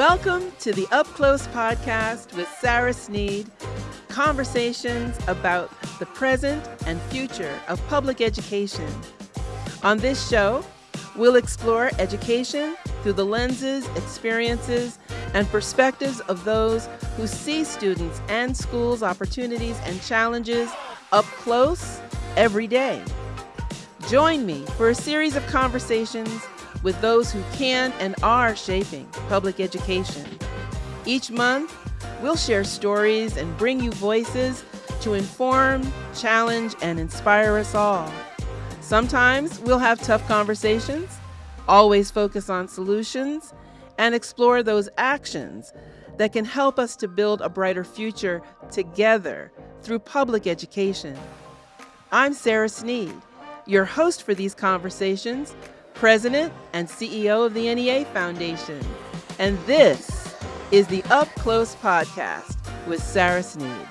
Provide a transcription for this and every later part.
Welcome to the Up Close podcast with Sara Sneed. Conversations about the present and future of public education. On this show, we'll explore education through the lenses, experiences, and perspectives of those who see students and schools' opportunities and challenges up close every day. Join me for a series of conversations with those who can and are shaping public education. Each month, we'll share stories and bring you voices to inform, challenge, and inspire us all. Sometimes we'll have tough conversations, always focus on solutions, and explore those actions that can help us to build a brighter future together through public education. I'm Sara Sneed, your host for these conversations, President and CEO of the NEA Foundation. And this is the Up Close Podcast with Sara Sneed.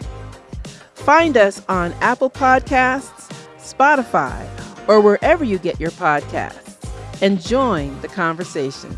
Find us on Apple Podcasts, Spotify, or wherever you get your podcasts and join the conversation.